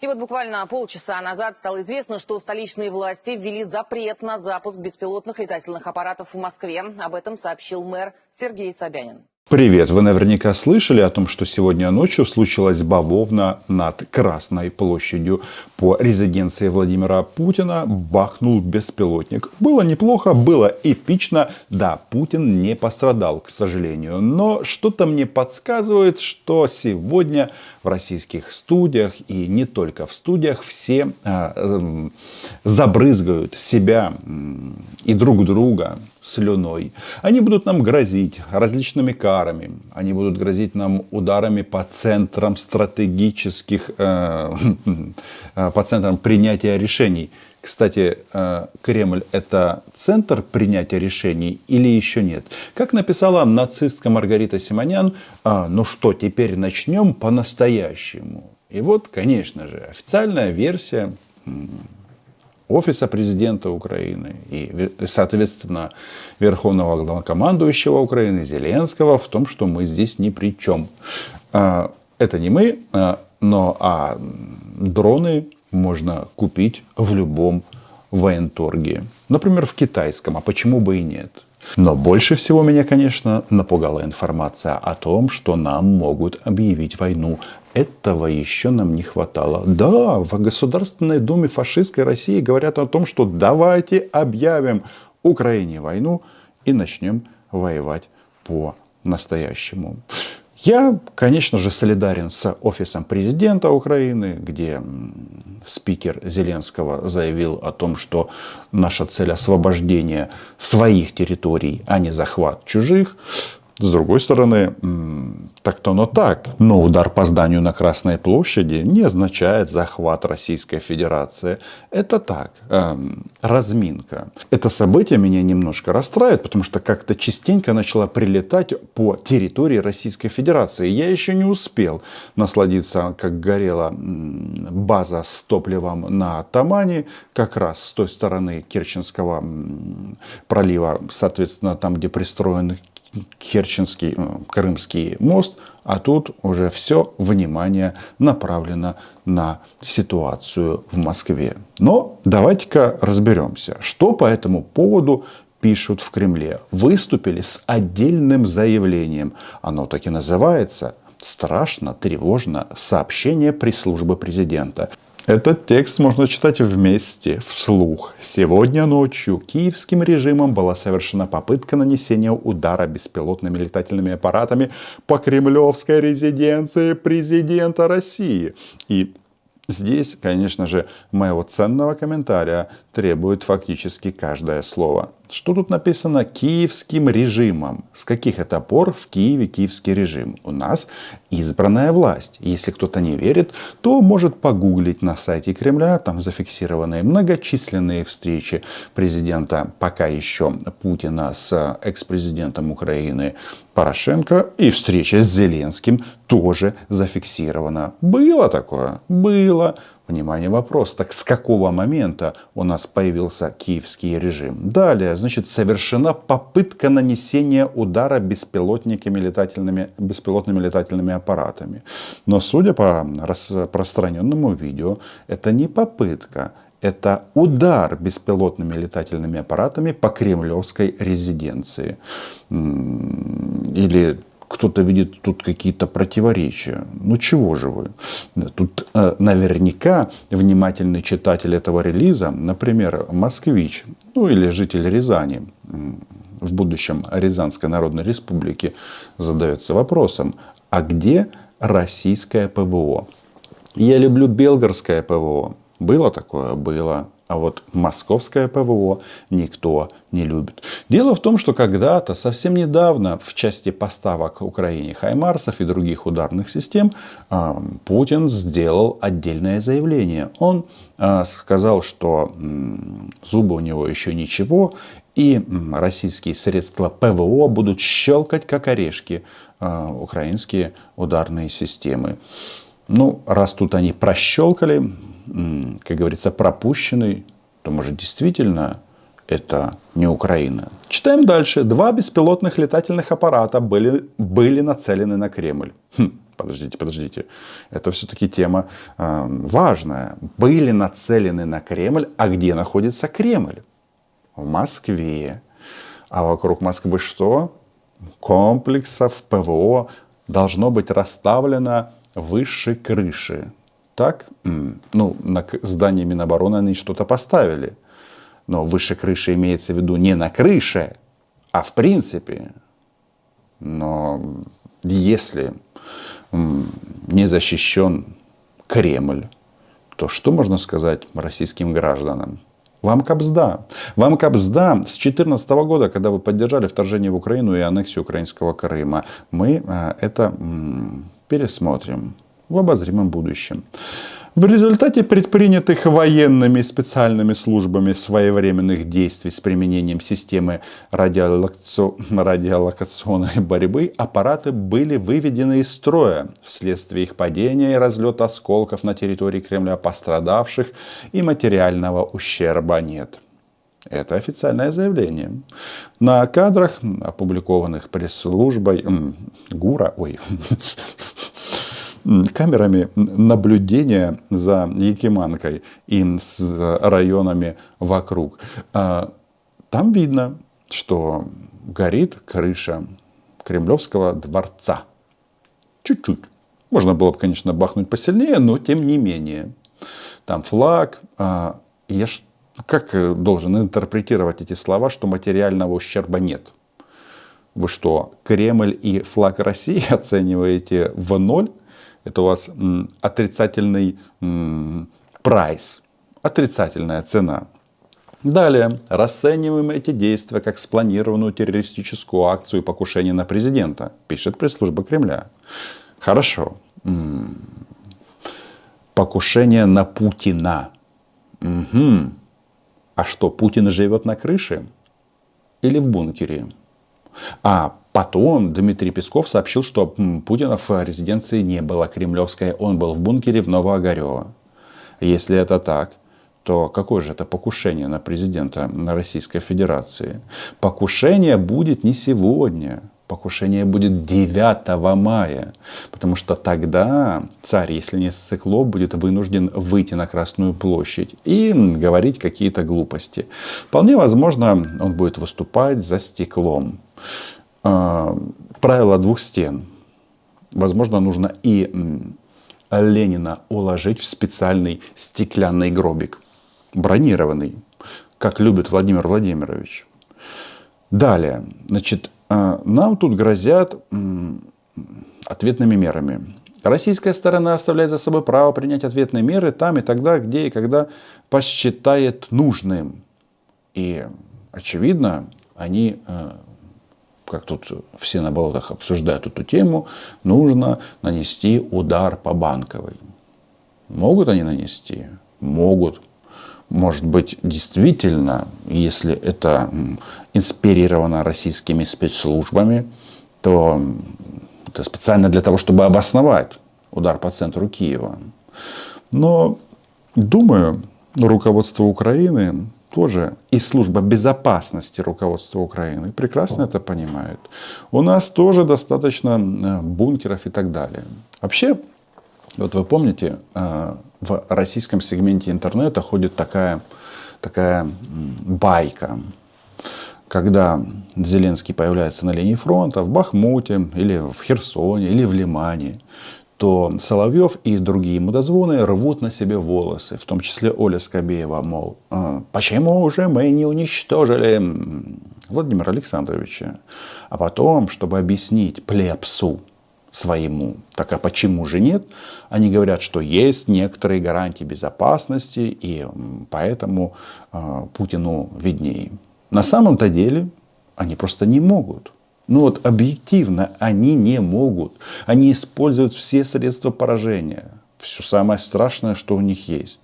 И вот буквально полчаса назад стало известно, что столичные власти ввели запрет на запуск беспилотных летательных аппаратов в Москве. Об этом сообщил мэр Сергей Собянин. Привет! Вы наверняка слышали о том, что сегодня ночью случилась бавовна над Красной площадью. По резиденции Владимира Путина бахнул беспилотник. Было неплохо, было эпично. Да, Путин не пострадал, к сожалению. Но что-то мне подсказывает, что сегодня в российских студиях и не только в студиях все э, забрызгают себя и друг друга слюной. Они будут нам грозить различными карами. Они будут грозить нам ударами по центрам стратегических, э, э, по центрам принятия решений. Кстати, э, Кремль это центр принятия решений или еще нет? Как написала нацистка Маргарита Симонян, ну что, теперь начнем по-настоящему. И вот, конечно же, официальная версия офиса президента Украины и, соответственно, верховного главнокомандующего Украины Зеленского в том, что мы здесь ни при чем. А, это не мы, а, но а дроны можно купить в любом военторге. Например, в китайском, а почему бы и нет. Но больше всего меня, конечно, напугала информация о том, что нам могут объявить войну этого еще нам не хватало. Да, в Государственной Думе фашистской России говорят о том, что давайте объявим Украине войну и начнем воевать по-настоящему. Я, конечно же, солидарен с офисом президента Украины, где спикер Зеленского заявил о том, что наша цель освобождение своих территорий, а не захват чужих. С другой стороны, так-то оно так. Но удар по зданию на Красной площади не означает захват Российской Федерации. Это так, эм, разминка. Это событие меня немножко расстраивает, потому что как-то частенько начало прилетать по территории Российской Федерации. Я еще не успел насладиться, как горела база с топливом на Тамане, как раз с той стороны Керченского пролива, соответственно, там, где пристроен Керченский, э, Крымский мост, а тут уже все внимание направлено на ситуацию в Москве. Но давайте-ка разберемся, что по этому поводу пишут в Кремле. Выступили с отдельным заявлением. Оно так и называется страшно, тревожно сообщение пресс-службы президента. Этот текст можно читать вместе, вслух. Сегодня ночью киевским режимом была совершена попытка нанесения удара беспилотными летательными аппаратами по кремлевской резиденции президента России. И Здесь, конечно же, моего ценного комментария требует фактически каждое слово. Что тут написано киевским режимом? С каких это пор в Киеве киевский режим? У нас избранная власть. Если кто-то не верит, то может погуглить на сайте Кремля. Там зафиксированы многочисленные встречи президента, пока еще Путина с экс-президентом Украины Порошенко. И встреча с Зеленским тоже зафиксирована. Было такое? Было. Внимание, вопрос. Так с какого момента у нас появился киевский режим? Далее, значит, совершена попытка нанесения удара беспилотниками летательными, беспилотными летательными аппаратами. Но судя по распространенному видео, это не попытка, это удар беспилотными летательными аппаратами по кремлевской резиденции. Или кто-то видит тут какие-то противоречия. Ну чего же вы? Тут э, наверняка внимательный читатель этого релиза, например, москвич, ну или житель Рязани, в будущем Рязанской Народной Республики, задается вопросом, а где российское ПВО? Я люблю белгорское ПВО. Было такое? Было. А вот московское ПВО никто не любит. Дело в том, что когда-то, совсем недавно, в части поставок Украине Хаймарсов и других ударных систем, Путин сделал отдельное заявление. Он а, сказал, что зубы у него еще ничего, и российские средства ПВО будут щелкать, как орешки, а, украинские ударные системы. Ну, раз тут они прощелкали, как говорится, пропущенный, то может действительно это не Украина. Читаем дальше. Два беспилотных летательных аппарата были, были нацелены на Кремль. Хм. подождите, подождите. Это все-таки тема э, важная. Были нацелены на Кремль, а где находится Кремль? В Москве. А вокруг Москвы что? Комплексов ПВО должно быть расставлено выше крыши. Так? Ну, на здании Минобороны они что-то поставили. Но выше крыши имеется в виду не на крыше, а в принципе. Но если не защищен Кремль, то что можно сказать российским гражданам? Вам капсда. Вам капсда с 2014 года, когда вы поддержали вторжение в Украину и аннексию украинского Крыма. Мы э, это пересмотрим в обозримом будущем. В результате предпринятых военными специальными службами своевременных действий с применением системы радиолокационной борьбы аппараты были выведены из строя вследствие их падения и разлета осколков на территории Кремля пострадавших и материального ущерба нет. Это официальное заявление. На кадрах, опубликованных пресс-службой ГУРа, ой, камерами наблюдения за Якиманкой и с районами вокруг. А, там видно, что горит крыша Кремлевского дворца. Чуть-чуть. Можно было бы, конечно, бахнуть посильнее, но тем не менее. Там флаг. А, я как должен интерпретировать эти слова, что материального ущерба нет? Вы что, Кремль и флаг России оцениваете в ноль? Это у вас отрицательный прайс, отрицательная цена. Далее, расцениваем эти действия как спланированную террористическую акцию покушения на президента, пишет пресс-служба Кремля. Хорошо. Покушение на Путина. Угу. А что, Путин живет на крыше или в бункере? А потом Дмитрий Песков сообщил, что Путина в резиденции не было кремлевской, он был в бункере в Новоогарево. Если это так, то какое же это покушение на президента Российской Федерации? Покушение будет не сегодня, покушение будет 9 мая, потому что тогда царь, если не ссыкло, будет вынужден выйти на Красную площадь и говорить какие-то глупости. Вполне возможно, он будет выступать за стеклом. А, правило двух стен. Возможно, нужно и Ленина уложить в специальный стеклянный гробик, бронированный, как любит Владимир Владимирович. Далее, значит, а, нам тут грозят ответными мерами. Российская сторона оставляет за собой право принять ответные меры там и тогда, где и когда посчитает нужным. И, очевидно, они а, как тут все на болотах обсуждают эту тему, нужно нанести удар по банковой. Могут они нанести? Могут. Может быть, действительно, если это инспирировано российскими спецслужбами, то это специально для того, чтобы обосновать удар по центру Киева. Но, думаю, руководство Украины тоже и служба безопасности руководства Украины прекрасно это понимают. У нас тоже достаточно э, бункеров и так далее. Вообще, вот вы помните, э, в российском сегменте интернета ходит такая, такая байка, когда Зеленский появляется на линии фронта в Бахмуте или в Херсоне или в Лимане, то Соловьев и другие мудозвоны рвут на себе волосы, в том числе Оля Скобеева, мол, «А, почему же мы не уничтожили Владимира Александровича? А потом, чтобы объяснить плепсу своему, так а почему же нет, они говорят, что есть некоторые гарантии безопасности, и поэтому э, Путину виднее. На самом-то деле они просто не могут. Ну вот объективно они не могут. Они используют все средства поражения. Все самое страшное, что у них есть.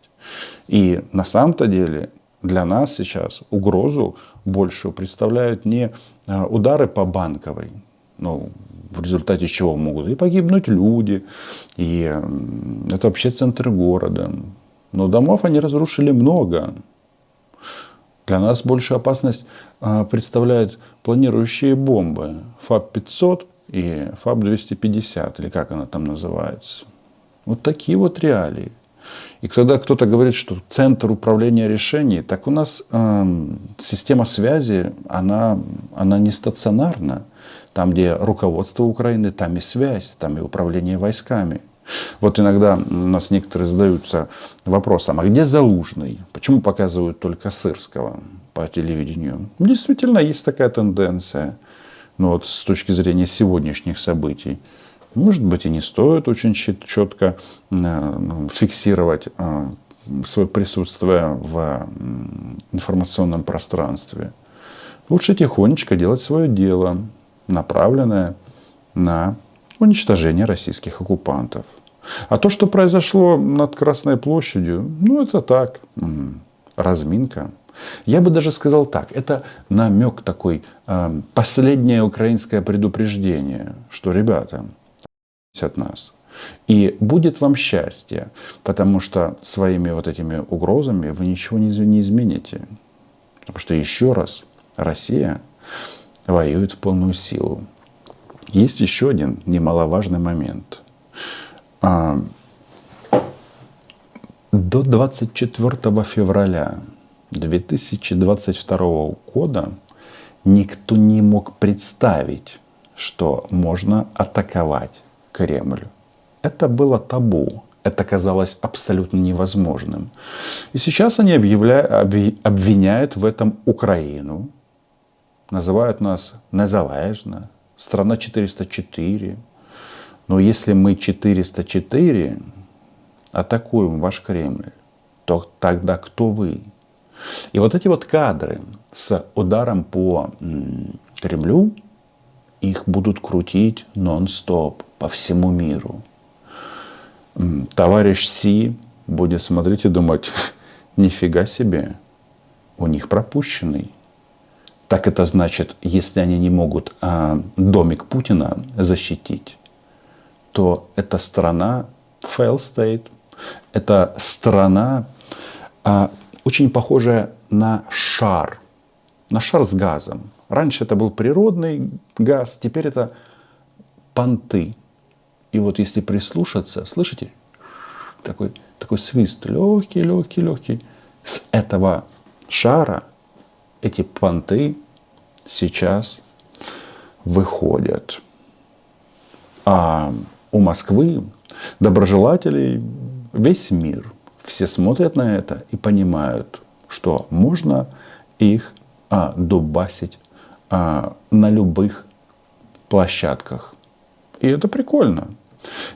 И на самом-то деле для нас сейчас угрозу большую представляют не а, удары по банковой, ну, в результате чего могут и погибнуть люди, и это вообще центр города. Но домов они разрушили много. Для нас большую опасность а, представляют планирующие бомбы ФАП-500 и ФАБ-250, или как она там называется. Вот такие вот реалии. И когда кто-то говорит, что центр управления решений, так у нас э, система связи, она, она не стационарна. Там, где руководство Украины, там и связь, там и управление войсками. Вот иногда у нас некоторые задаются вопросом, а где Залужный? Почему показывают только Сырского по телевидению? Действительно, есть такая тенденция. Но вот с точки зрения сегодняшних событий. Может быть, и не стоит очень четко э, фиксировать э, свое присутствие в информационном пространстве. Лучше тихонечко делать свое дело, направленное на уничтожение российских оккупантов. А то, что произошло над Красной площадью, ну это так, разминка. Я бы даже сказал так, это намек такой, э, последнее украинское предупреждение, что, ребята, от нас. И будет вам счастье, потому что своими вот этими угрозами вы ничего не измените. Потому что еще раз, Россия воюет в полную силу. Есть еще один немаловажный момент. А, до 24 февраля 2022 года никто не мог представить, что можно атаковать Кремль. Это было табу. Это казалось абсолютно невозможным. И сейчас они объявляют, обвиняют в этом Украину, называют нас незалежно, страна 404. Но если мы 404 атакуем ваш Кремль, то тогда кто вы? И вот эти вот кадры с ударом по Кремлю, их будут крутить нон-стоп по всему миру. Товарищ Си будет смотреть и думать, нифига себе, у них пропущенный. Так это значит, если они не могут а, домик Путина защитить, то эта страна fail state, это страна а, очень похожая на шар, на шар с газом. Раньше это был природный газ, теперь это понты. И вот если прислушаться, слышите, такой, такой свист, легкий, легкий, легкий, с этого шара эти понты сейчас выходят. А у Москвы доброжелателей весь мир. Все смотрят на это и понимают, что можно их а, дубасить а, на любых площадках. И это прикольно.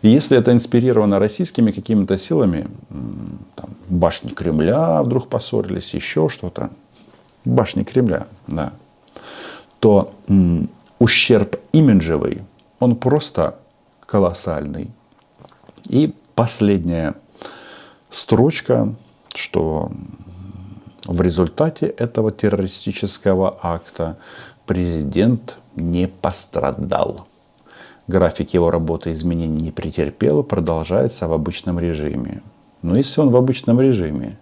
Если это инспирировано российскими какими-то силами, там, башни Кремля вдруг поссорились, еще что-то, башни Кремля, да, то ущерб имиджевый, он просто колоссальный. И последняя строчка, что в результате этого террористического акта президент не пострадал. График его работы изменений не претерпел, продолжается в обычном режиме. Но если он в обычном режиме,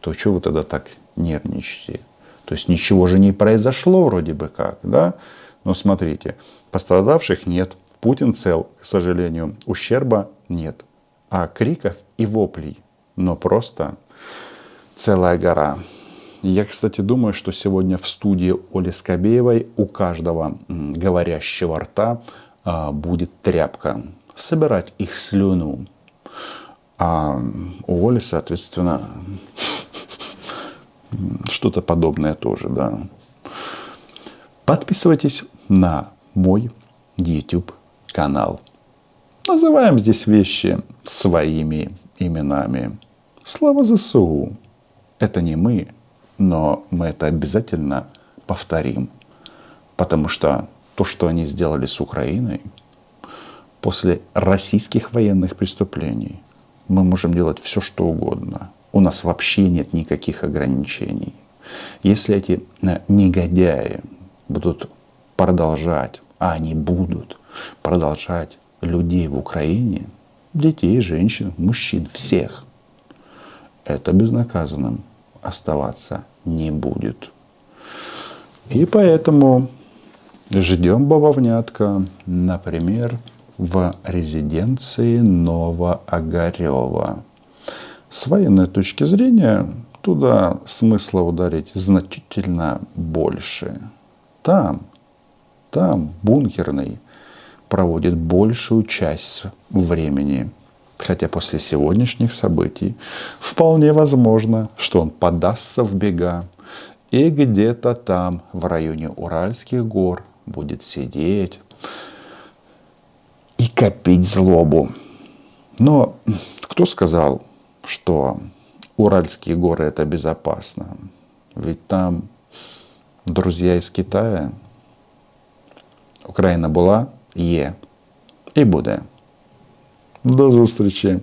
то что вы тогда так нервничаете? То есть ничего же не произошло вроде бы как, да? Но смотрите, пострадавших нет, Путин цел, к сожалению, ущерба нет. А криков и воплей, но просто целая гора. Я, кстати, думаю, что сегодня в студии Оли Скобеевой у каждого говорящего рта а, будет тряпка, собирать их слюну. А у Воли, соответственно, что-то подобное тоже, да. Подписывайтесь на мой YouTube канал. Называем здесь вещи своими именами. Слава ЗСУ! Это не мы, но мы это обязательно повторим. Потому что то, что они сделали с Украиной, после российских военных преступлений, мы можем делать все, что угодно. У нас вообще нет никаких ограничений. Если эти э, негодяи будут продолжать, а они будут продолжать людей в Украине, детей, женщин, мужчин, всех, это безнаказанным оставаться не будет. И поэтому Ждем бавовнятка, например, в резиденции Новоогарева. С военной точки зрения туда смысла ударить значительно больше. Там, там бункерный проводит большую часть времени. Хотя после сегодняшних событий вполне возможно, что он подастся в бега и где-то там, в районе Уральских гор, будет сидеть и копить злобу. Но кто сказал, что Уральские горы это безопасно? Ведь там друзья из Китая. Україна була, є і буде. До зустрічі!